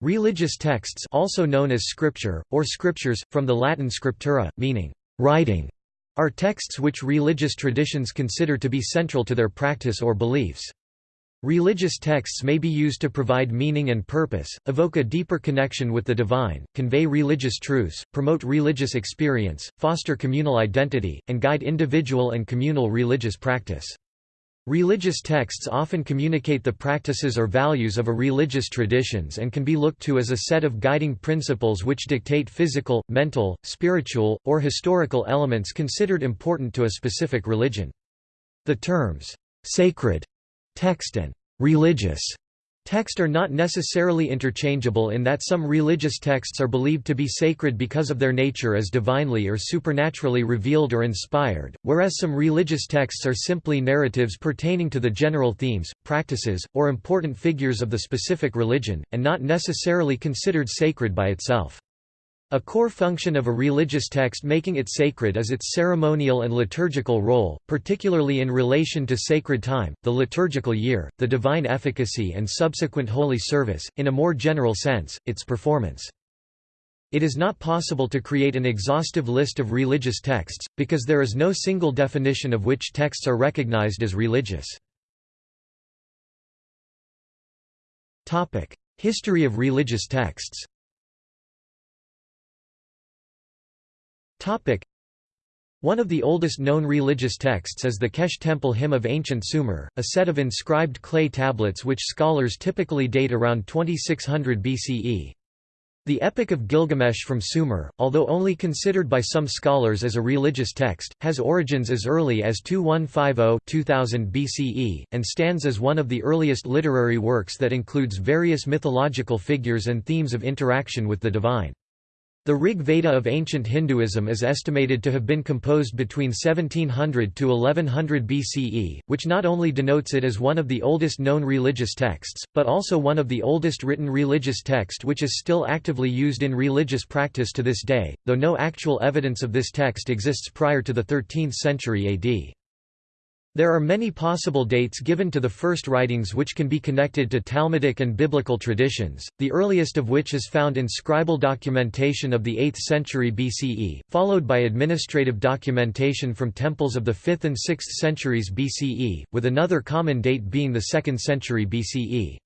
Religious texts also known as scripture, or scriptures, from the Latin scriptura, meaning writing, are texts which religious traditions consider to be central to their practice or beliefs. Religious texts may be used to provide meaning and purpose, evoke a deeper connection with the divine, convey religious truths, promote religious experience, foster communal identity, and guide individual and communal religious practice. Religious texts often communicate the practices or values of a religious traditions and can be looked to as a set of guiding principles which dictate physical, mental, spiritual, or historical elements considered important to a specific religion. The terms, "'sacred' Text and religious text are not necessarily interchangeable in that some religious texts are believed to be sacred because of their nature as divinely or supernaturally revealed or inspired, whereas some religious texts are simply narratives pertaining to the general themes, practices, or important figures of the specific religion, and not necessarily considered sacred by itself. A core function of a religious text making it sacred is its ceremonial and liturgical role, particularly in relation to sacred time, the liturgical year, the divine efficacy and subsequent holy service, in a more general sense, its performance. It is not possible to create an exhaustive list of religious texts, because there is no single definition of which texts are recognized as religious. History of religious texts One of the oldest known religious texts is the Kesh Temple Hymn of Ancient Sumer, a set of inscribed clay tablets which scholars typically date around 2600 BCE. The Epic of Gilgamesh from Sumer, although only considered by some scholars as a religious text, has origins as early as 2150–2000 BCE, and stands as one of the earliest literary works that includes various mythological figures and themes of interaction with the divine. The Rig Veda of ancient Hinduism is estimated to have been composed between 1700 to 1100 BCE, which not only denotes it as one of the oldest known religious texts, but also one of the oldest written religious text which is still actively used in religious practice to this day, though no actual evidence of this text exists prior to the 13th century AD. There are many possible dates given to the first writings which can be connected to Talmudic and biblical traditions, the earliest of which is found in scribal documentation of the 8th century BCE, followed by administrative documentation from temples of the 5th and 6th centuries BCE, with another common date being the 2nd century BCE.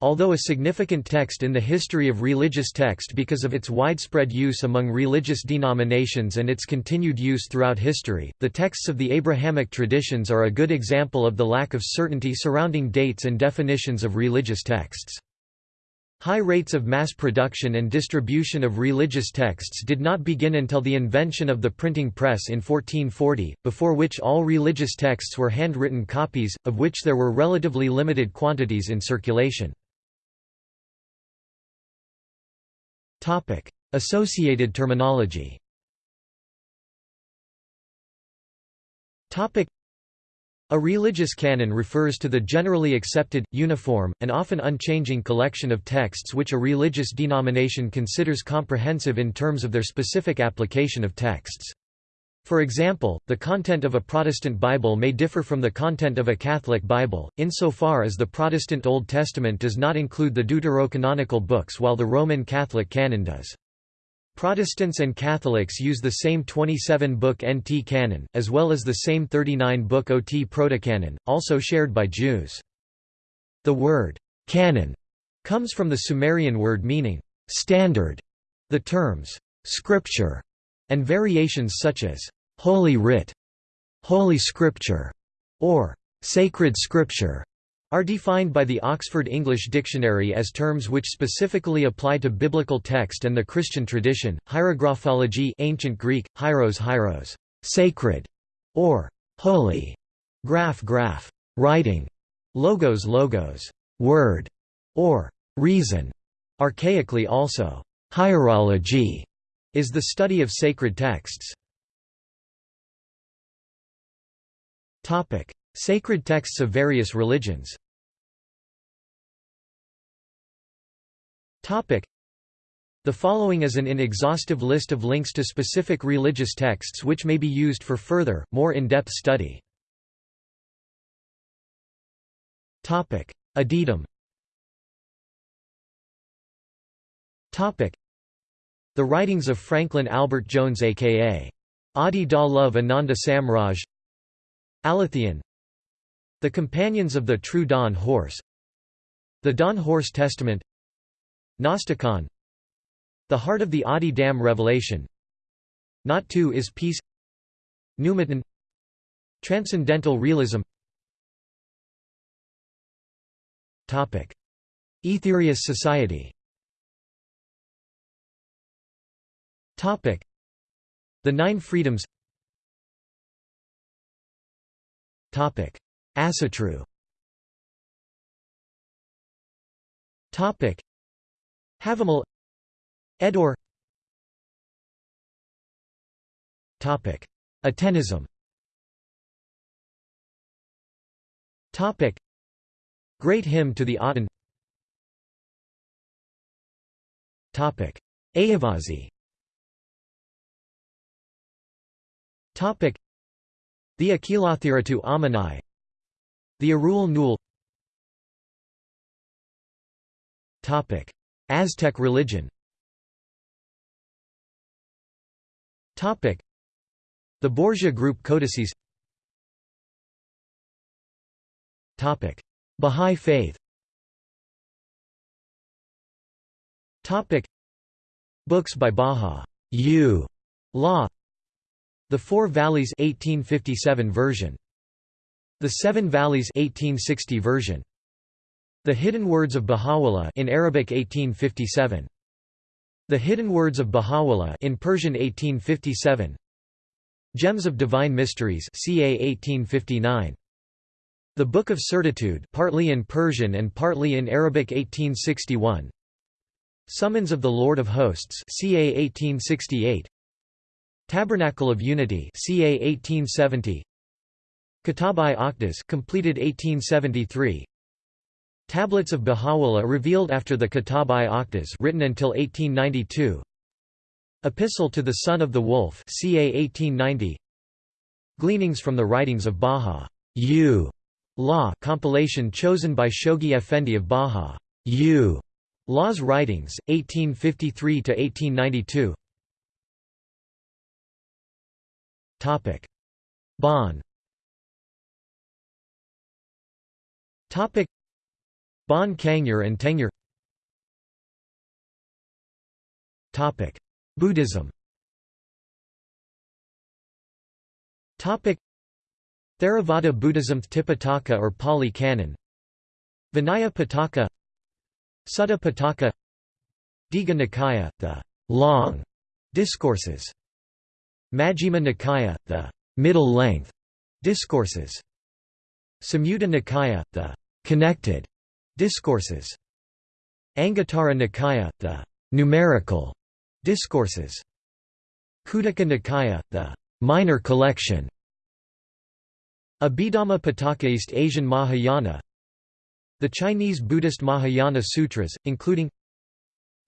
Although a significant text in the history of religious text because of its widespread use among religious denominations and its continued use throughout history, the texts of the Abrahamic traditions are a good example of the lack of certainty surrounding dates and definitions of religious texts. High rates of mass production and distribution of religious texts did not begin until the invention of the printing press in 1440, before which all religious texts were handwritten copies, of which there were relatively limited quantities in circulation. Topic: Associated terminology. Topic: A religious canon refers to the generally accepted, uniform, and often unchanging collection of texts which a religious denomination considers comprehensive in terms of their specific application of texts. For example, the content of a Protestant Bible may differ from the content of a Catholic Bible, insofar as the Protestant Old Testament does not include the deuterocanonical books while the Roman Catholic canon does. Protestants and Catholics use the same 27-book NT canon, as well as the same 39-book OT protocanon, also shared by Jews. The word, canon, comes from the Sumerian word meaning, standard. The terms, scripture, and variations such as Holy Writ, Holy Scripture, or Sacred Scripture are defined by the Oxford English Dictionary as terms which specifically apply to biblical text and the Christian tradition. Hierographology ancient Greek hieros hieros, sacred or holy, graph graph, writing, logos logos, word or reason, archaically also hierology is the study of sacred texts. Topic: Sacred texts of various religions. Topic: The following is an inexhaustive list of links to specific religious texts which may be used for further, more in-depth study. Topic: Addendum The writings of Franklin Albert Jones a.k.a. Adi Da Love Ananda Samraj Aletheon The Companions of the True Dawn Horse. The Dawn Horse Testament. Gnosticon The Heart of the Adidam Revelation. Not Two is Peace. Pneumaton Transcendental Realism. Topic. Aetherius Society. Topic. The Nine Freedoms Asatru. Topic. Havamal. Edor. Topic. Atenism. Topic. Great Hymn to the Aten. Ayavasi The Akilathiratu Amanai The Arul Nul Aztec religion. The Borgia group codices. Bahá'í faith. Books by. Law The Four Valleys 1857 version. The Seven Valleys 1860 version. The Hidden Words of Baha'u'llah in Arabic 1857. The Hidden Words of Baha'u'llah in Persian 1857. Gems of Divine Mysteries ca 1859. The Book of Certitude partly in Persian and partly in Arabic 1861. Summons of the Lord of Hosts ca 1868. Tabernacle of Unity ca 1870 Kitab-i-Aqdas completed 1873 Tablets of Baha'u'llah revealed after the Kitab-i-Aqdas written until 1892 Epistle to the Son of the Wolf ca 1890 Gleanings from the writings of Baha. U. Law compilation chosen by Shoghi Effendi of Baha. U. Law's writings 1853 to 1892 Topic: Bon. Topic: Bon Kangyur and Tengyur. Topic: Buddhism. Topic: Theravada Buddhism Tipitaka or Pali Canon. Vinaya Pitaka. Sutta Pitaka. Digha Nikaya, the long discourses. Majjhima Nikaya, the middle length discourses. Samyutta Nikaya, the connected discourses. Anguttara Nikaya, the numerical discourses. Khuddaka Nikaya, the minor collection. Abhidhamma Pitaka East Asian Mahayana The Chinese Buddhist Mahayana Sutras, including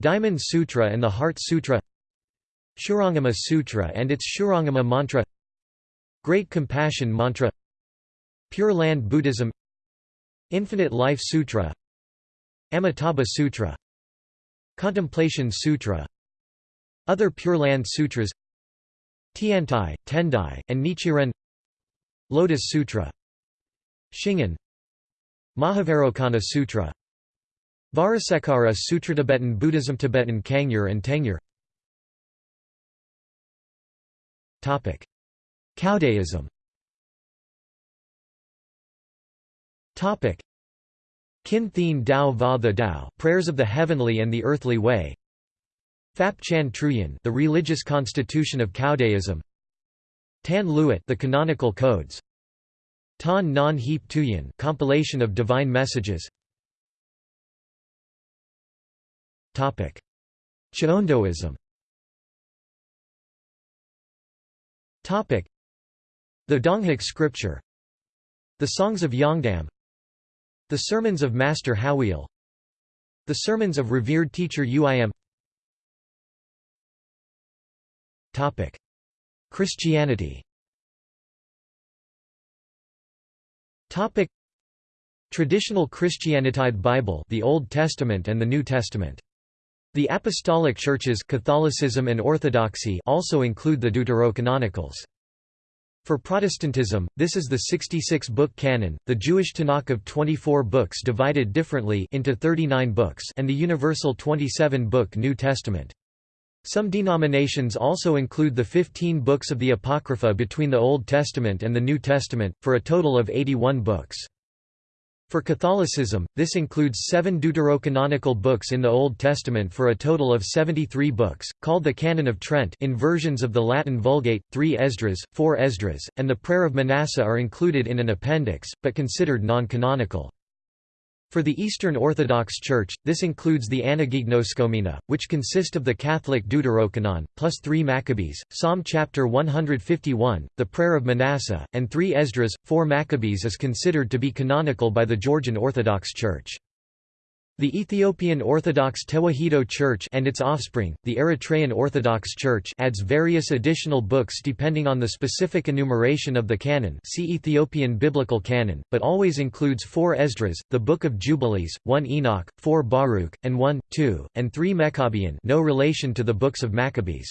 Diamond Sutra and the Heart Sutra Shurangama Sutra and its Shurangama mantra Great Compassion Mantra Pure Land Buddhism Infinite Life Sutra Amitabha Sutra Contemplation Sutra Other Pure Land Sutras Tiantai, Tendai, and Nichiren Lotus Sutra Shingon Mahavairocana Sutra Vajrasekhara Sutra Tibetan Buddhism Tibetan Kangyur and Tengyur Caodaism. Kin Thien Dao Va the Dao Prayers of the Heavenly and the Earthly Way. Phap Chan Truyen The Religious Constitution of Caodaism. Tan Luet The Canonical Codes. Tan Non Heap Tuyen Compilation of Divine Messages Cheondoism The Donghak scripture. The Songs of Yongdam The Sermons of Master Hawil The Sermons of Revered Teacher Uim Topic: Christianity. Topic: Traditional Christianitide Bible the Old Testament and the New Testament The apostolic churches Catholicism and Orthodoxy also include the Deuterocanonicals. For Protestantism, this is the 66-book canon, the Jewish Tanakh of 24 books divided differently into 39 books and the universal 27-book New Testament. Some denominations also include the 15 books of the Apocrypha between the Old Testament and the New Testament, for a total of 81 books. For Catholicism, this includes seven deuterocanonical books in the Old Testament for a total of 73 books, called the Canon of Trent in versions of the Latin Vulgate, three Esdras, four Esdras, and the Prayer of Manasseh are included in an appendix, but considered non-canonical. For the Eastern Orthodox Church, this includes the Anagignoskomena, which consist of the Catholic Deuterocanon, plus three Maccabees, Psalm chapter 151, the Prayer of Manasseh, and three Esdras. Four Maccabees is considered to be canonical by the Georgian Orthodox Church. The Ethiopian Orthodox Tewahedo Church and its offspring, the Eritrean Orthodox Church adds various additional books depending on the specific enumeration of the canon see Ethiopian Biblical Canon, but always includes four Esdras, the Book of Jubilees, one Enoch, four Baruch, and one, two, and three Maccabean no relation to the books of Maccabees.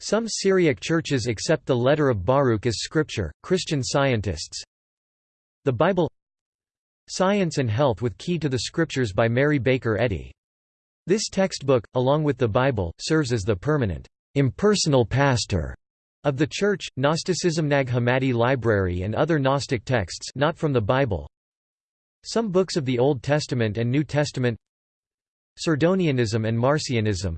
Some Syriac churches accept the letter of Baruch as scripture. Christian scientists The Bible Science and Health with Key to the Scriptures by Mary Baker Eddy. This textbook, along with the Bible, serves as the permanent, impersonal pastor of the Church, Gnosticism Nag Hammadi Library and other Gnostic texts not from the Bible Some books of the Old Testament and New Testament Cerdonianism and Marcionism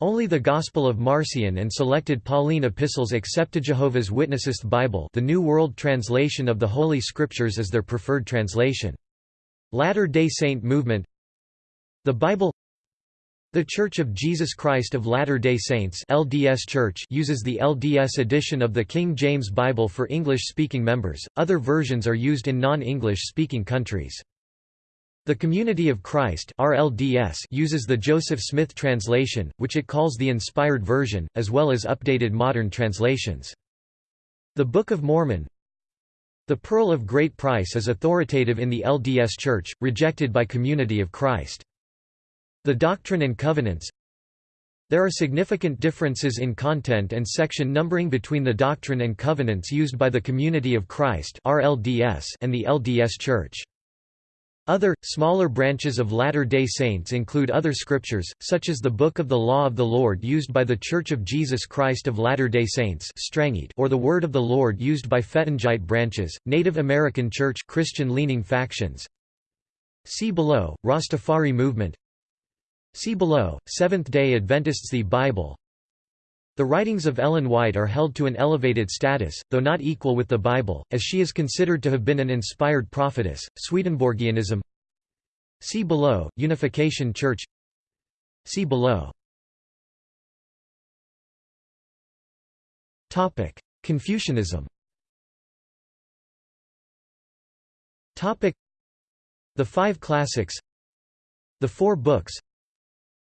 only the Gospel of Marcion and selected Pauline epistles accept Jehovah's Witnesses Bible the New World Translation of the Holy Scriptures as their preferred translation. Latter-day Saint movement The Bible The Church of Jesus Christ of Latter-day Saints LDS Church uses the LDS edition of the King James Bible for English-speaking members, other versions are used in non-English speaking countries. The Community of Christ RLDS uses the Joseph Smith translation, which it calls the Inspired Version, as well as updated modern translations. The Book of Mormon The Pearl of Great Price is authoritative in the LDS Church, rejected by Community of Christ. The Doctrine and Covenants There are significant differences in content and section numbering between the Doctrine and Covenants used by the Community of Christ and the LDS Church. Other, smaller branches of Latter-day Saints include other scriptures, such as the Book of the Law of the Lord used by the Church of Jesus Christ of Latter-day Saints or the Word of the Lord used by Fettingite branches, Native American Church Christian-leaning factions. See below, Rastafari movement See below, Seventh-day Adventists The Bible the writings of Ellen White are held to an elevated status, though not equal with the Bible, as she is considered to have been an inspired prophetess. Swedenborgianism. See below, Unification Church. See below. Confucianism. Topic: The Five Classics. The Four Books.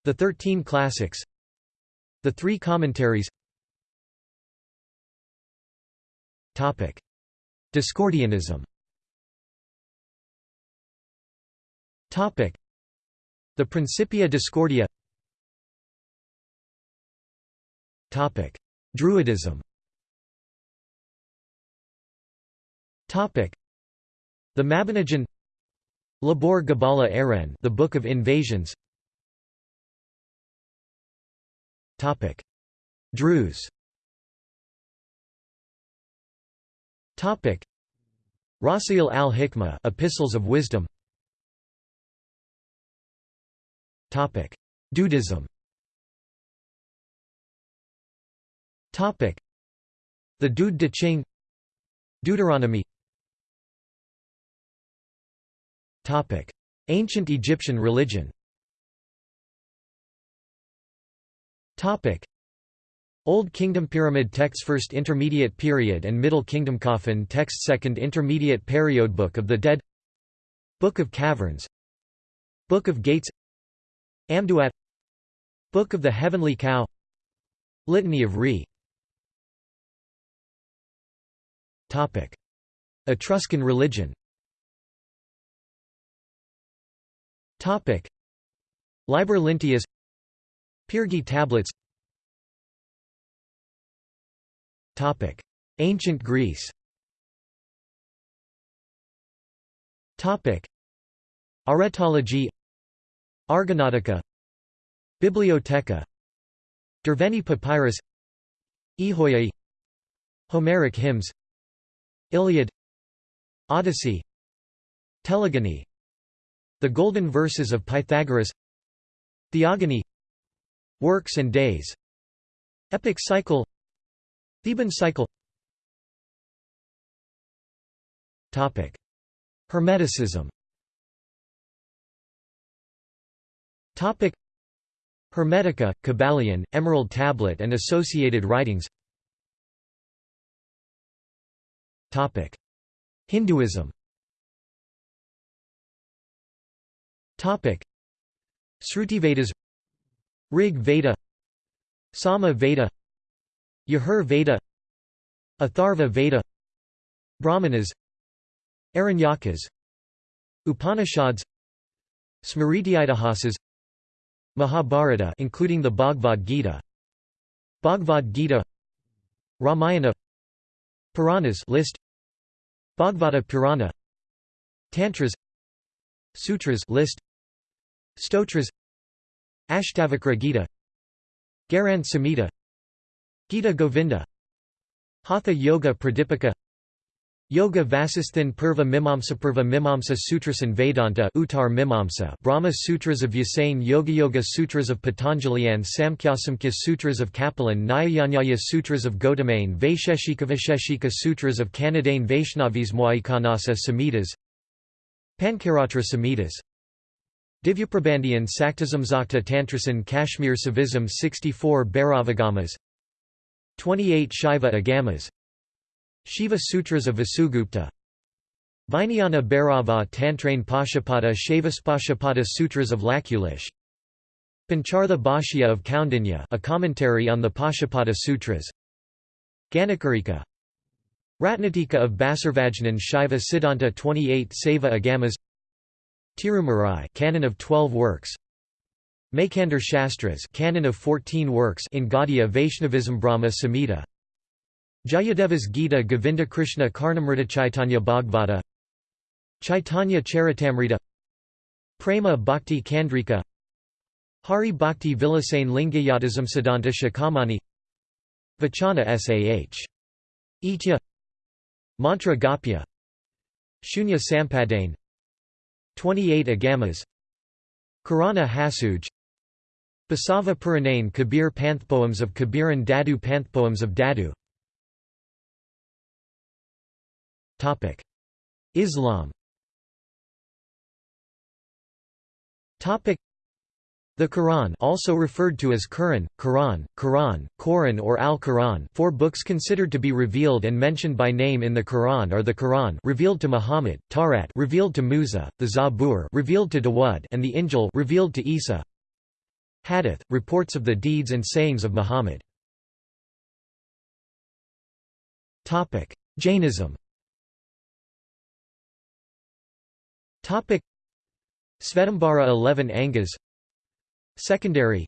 The Thirteen Classics the three commentaries. Discordianism. The Principia Discordia. Druidism. The Mabinogion. Lebor Gabala Erenn The Book of Invasions Topic: Druze. Topic: Rasail al-Hikmah, Epistles of Wisdom. Topic: Dudism. Topic: The Dude de Ching. Deuteronomy. Topic: Ancient Egyptian religion. Old Kingdom Pyramid texts First Intermediate Period and Middle Kingdom Coffin texts Second Intermediate Period Book of the Dead Book of Caverns Book of Gates Amduat Book of the Heavenly Cow Litany of Re Topic. Etruscan religion Topic. Liber Linteus Pirgi tablets. Topic. Ancient Greece. Topic. Aretology. Argonautica. Bibliotheca. Derveni Papyrus. Ehoiae Homeric hymns. Iliad. Odyssey. Telegony. The Golden Verses of Pythagoras. Theogony Works and Days Epic Cycle Theban Cycle Topic. Hermeticism Topic. Hermetica, Kybalion, Emerald Tablet and associated writings Topic. Hinduism Topic. Srutivedas Rig Veda Sama Veda Yajur Veda Atharva Veda Brahmanas Aranyakas Upanishads Smritiitihasas Mahabharata including the Bhagavad Gita Bhagavad Gita Ramayana Puranas list Bhagavata Purana Tantras Sutras list Stotras Ashtavakra Gita Gheranda Samhita Gita Govinda Hatha Yoga Pradipika Yoga Vasisthan Purva Mimamsa Purva Mimamsa Sutrasan Vedanta Uttar Mimamsa Brahma Sutras of Yasain Yoga Yoga Sutras of Patanjalian Samkhyasamkhya Sutras of Kapilan Nyayanyaya Sutras of Gautamane Vaisheshika Vaisheshika Sutras of Kanadain Vaishnavis Moaikanasa Samhitas Pancaratra Samhitas Divyaprabandhiyan Saktasamzakta Tantrasan Kashmir Shaivism 64 Bhairavagamas 28 Shaiva Agamas Shiva Sutras of Vasugupta Vijnana Bhairava Tantrain Pashupada Shaivaspashupada Sutras of Lakulish Panchartha Bhashya of Kaundinya a commentary on the Pashupada Sutras Ganakarika Ratnatika of Basarvajnan Shaiva Siddhanta 28 Shaiva Agamas Tirumarai canon of 12 works. Maikandar Shastras canon of 14 works in Gaudiya Vaishnavism Brahma Samhita. Jayadeva's Gita Govinda Krishna Karnamrita Chaitanya Bhagavata. Chaitanya Charitamrita. Prema Bhakti Chandrika Hari Bhakti Vilasane Lingayatism Siddhanta Shikhamani Vachana Sah. Itya. Mantra Gapya. Shunya Sampadane 28 Agamas. Karana Hasuj. Basava Puranane Kabir Panthpoems of Kabiran Dadu Panthpoems of Dadu. Islam the Quran also referred to as Quran, Quran, Quran, Quran or Al-Quran four books considered to be revealed and mentioned by name in the Quran are the Quran revealed to Muhammad, Tawrat revealed to Musa, the Zabur revealed to Dawud and the Injil revealed to Isa. Hadith, reports of the deeds and sayings of Muhammad. Jainism Svetambara 11 Angas Secondary.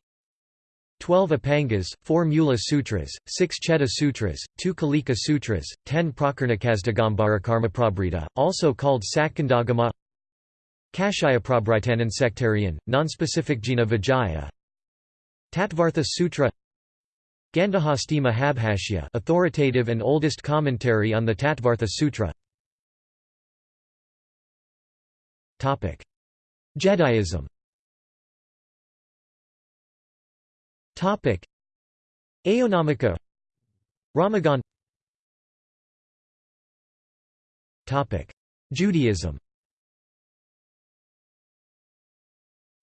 12 Upangas, 4 Mula Sutras, 6 Cheda Sutras, 2 Kalika Sutras, 10 Prakarnakasdagambara Karmaprabhrita, also called Satkandagama. Kashayaprabhritanan sectarian, nonspecific Jina Vijaya. Tattvartha Sutra. Gandhahasti Mahabhashya authoritative and oldest commentary on the Tattvartha Sutra. Jediism Aeonomika Ramagan. Judaism.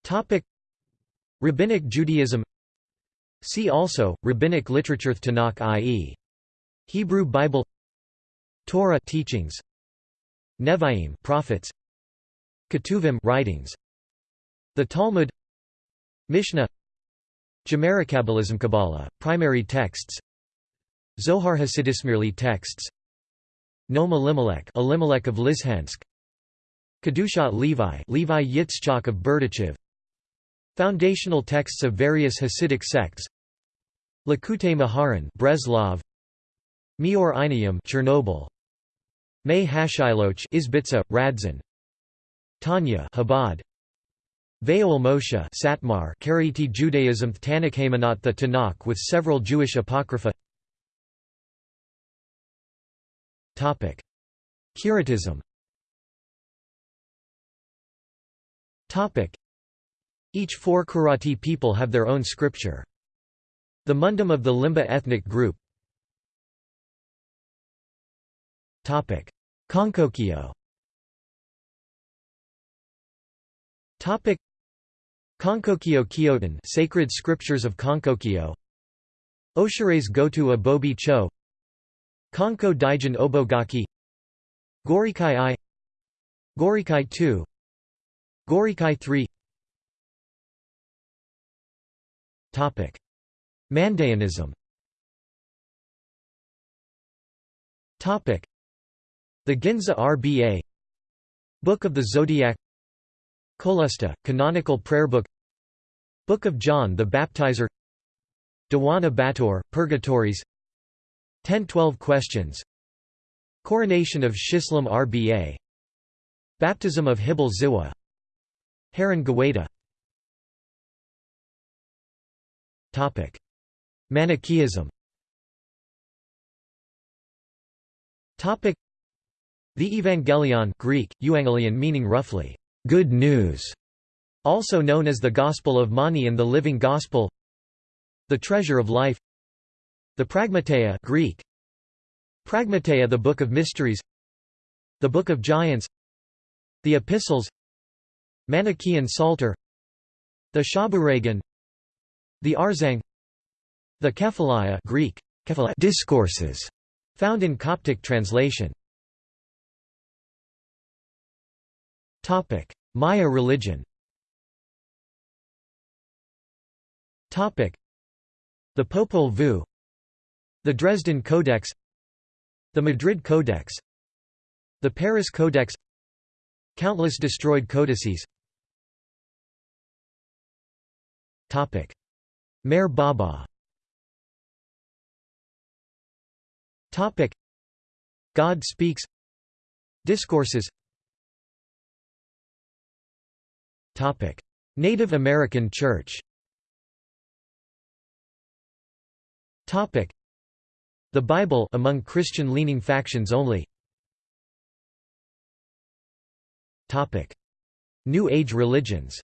Topic: Rabbinic Judaism. See also, Rabbinic literature Tanakh i.e. Hebrew Bible Torah teachings Nevi'im prophets Ketuvim writings The Talmud Mishnah Kabbalism Kabbalah primary texts. Zohar Hasidismirli texts. Noam Elimelech Elimelech of Lizhensk Kedusha Levi Levi Yitzchak of Berdichev. Foundational texts of various Hasidic sects. Likutei Moharan Breslov Meor Einayim Chernobyl. May Hashiloch Izbitza Radzin. Tanya Chabad Ve'ol Moshe Satmar Karaite Judaism Tanakh Haymanot the Tanakh with several Jewish apocrypha. Topic. Curatism. Topic. Each four Karaite people have their own scripture. The Mundum of the Limba ethnic group. Topic. Konkokyo. Topic Konkokyo Kyotan Sacred Scriptures of Konkokyo Oshire's Gotu Abobi Cho. Konko Daijin Obogaki. Gorikai I. Gorikai II Gorikai III Topic. Mandaeanism Topic. The Ginza RBA Book of the Zodiac Kolusta, Canonical Prayer Book Book of John the Baptizer Dewana Bator, Purgatories 1012 Questions Coronation of Shishlam Rba Baptism of Hibel Ziwa Haran Gawaita. Manichaeism. The Evangelion Greek, Euangelion meaning roughly, Good News, also known as the Gospel of Mani and the Living Gospel The Treasure of Life The Pragmateia Greek Pragmateia the Book of Mysteries The Book of Giants The Epistles Manichaean Psalter The Shaburagan, The Arzang The Kephalaia Greek Discourses found in Coptic translation Topic: Maya religion. Topic: The Popol Vuh, the Dresden Codex, the Madrid Codex, the Paris Codex, countless destroyed codices. Topic: Meher Baba. Topic: God speaks. Discourses Native American Church. The Bible among Christian-leaning factions only. New Age religions.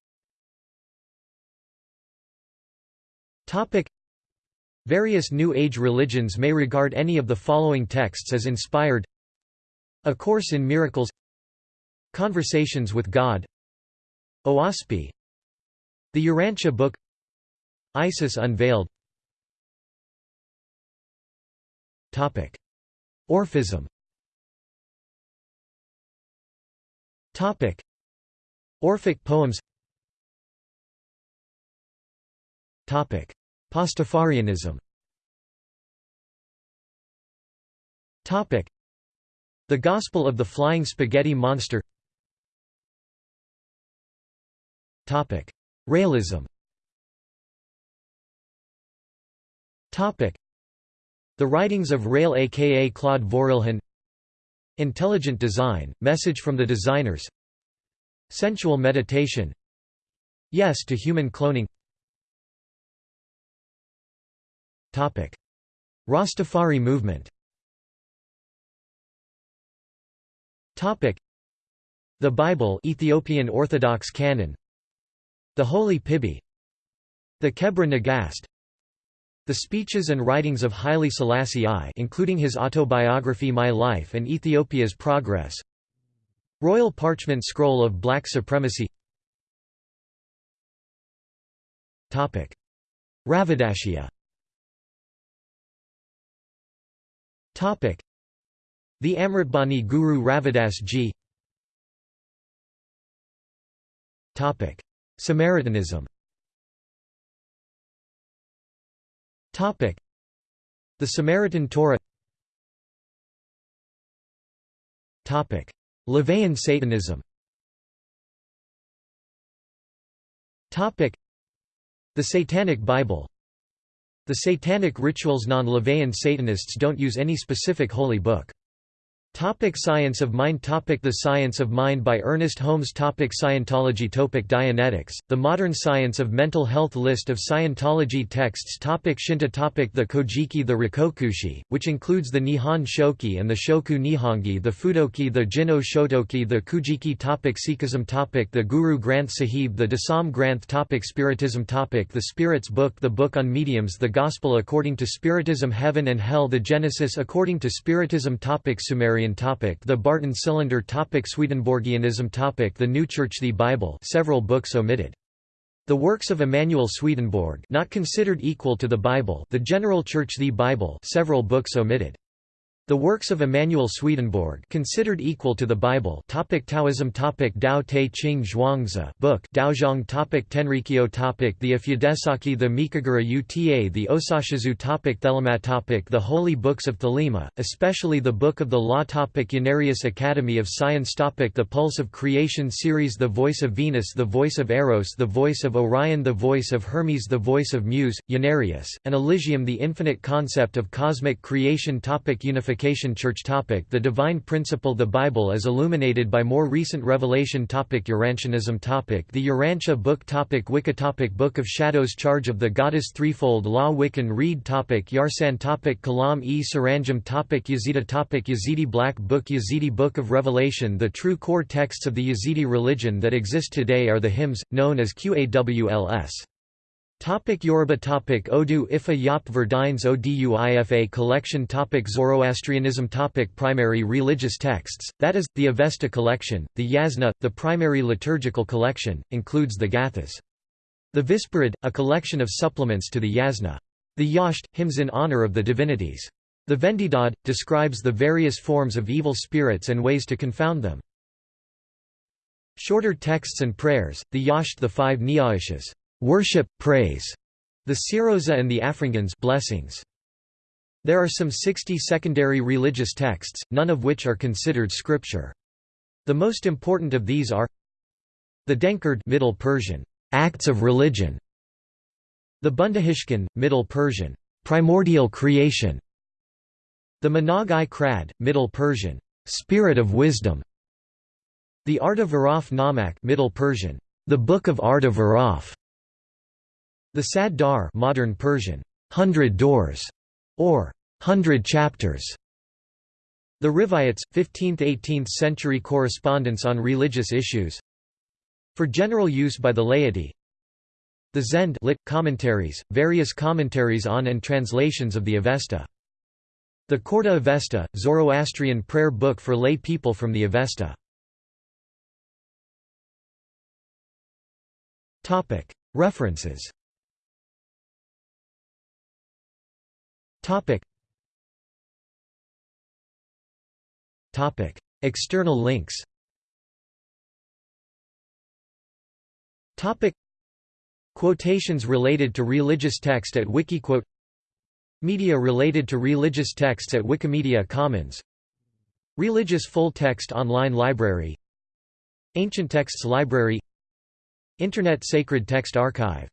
Various New Age religions may regard any of the following texts as inspired. A Course in Miracles. Conversations with God Oahspe The Urantia Book. Isis Unveiled. Topic. Orphism. Topic. Orphic poems. Topic. Pastafarianism. The Gospel of the Flying Spaghetti Monster Raëlism The writings of Raël aka Claude Vorilhon Intelligent design, message from the designers. Sensual meditation. Yes to human cloning. Rastafari movement. The Bible Ethiopian Orthodox canon the Holy Piby. The Kebra Nagast. The speeches and writings of Haile Selassie I including his autobiography My Life and Ethiopia's Progress. Royal Parchment Scroll of Black Supremacy. Topic. Ravidashia The Amritbani Guru Ravidas Ji Samaritanism. The Samaritan Torah. LaVeyan Satanism. The Satanic Bible. The Satanic Rituals non-LaVeyan Satanists don't use any specific holy book. Topic Science of Mind topic The Science of Mind by Ernest Holmes topic Scientology topic Dianetics, The Modern Science of Mental Health List of Scientology texts topic Shinto topic The Kojiki The Rikokushi, which includes the Nihon Shoki and the Shoku Nihongi the Fudoki the Jinno Shotoki the Kujiki topic Sikhism topic The Guru Granth Sahib The Dasam Granth topic Spiritism topic The Spirits Book The Book on Mediums The Gospel according to Spiritism Heaven and Hell The Genesis according to Spiritism topic Sumerian topic The Barton Cylinder topic Swedenborgianism topic The New Church The Bible several books omitted. The works of Emanuel Swedenborg not considered equal to the Bible The General Church The Bible several books omitted the works of Emanuel Swedenborg considered equal to the Bible topic Taoism topic Tao Te Ching Zhuangzi book Daozang topic Tenrikyo topic The Ofudesaki The Mikagura Uta The Osashizu topic Thelema topic The Holy Books of Thelema, especially the Book of the Law topic Unarius Academy of Science topic The Pulse of Creation series The Voice of Venus The Voice of Eros The Voice of Orion The Voice of Hermes The Voice of Muse, Unarius, and Elysium The Infinite Concept of Cosmic Creation topic Unification Church topic. The divine principle The Bible is illuminated by more recent revelation topic. Urantianism topic. The Urantia book topic. Wicca topic. Book of Shadows Charge of the Goddess Threefold Law Wiccan Rede topic. Yarsan topic. Kalam-e Saranjam topic. Yazida topic. Yazidi Black Book. Yazidi Book of Revelation. The true core texts of the Yazidi religion that exist today are the hymns, known as Qawls. Topic Yoruba topic Odu Ifa Yop Verdines Oduifa collection topic Zoroastrianism topic Primary religious texts, that is, the Avesta collection, the Yasna, the primary liturgical collection, includes the Gathas. The Visparad, a collection of supplements to the Yasna. The Yasht, hymns in honor of the divinities. The Vendidad, describes the various forms of evil spirits and ways to confound them. Shorter texts and prayers, the Yasht the five Niaishas worship, praise, the Siroza and the Afringans blessings. There are some 60 secondary religious texts, none of which are considered scripture. The most important of these are the Denkard Middle Persian, Acts of Religion, the Bundahishn, Middle Persian, Primordial Creation, the Manag-i Krad, Middle Persian, Spirit of Wisdom, the Arda Varaf Namak Middle Persian, the Book of Varaf, the Sad Dar modern Persian, hundred doors, or hundred chapters. The Rivayats, 15th–18th century correspondence on religious issues For general use by the laity The Zend lit, commentaries, various commentaries on and translations of the Avesta. The Khorda Avesta, Zoroastrian prayer book for lay people from the Avesta. References Topic. Topic. External links Topic. Quotations related to religious text at Wikiquote Media related to religious texts at Wikimedia Commons Religious Full Text Online Library Ancient Texts Library Internet Sacred Text Archive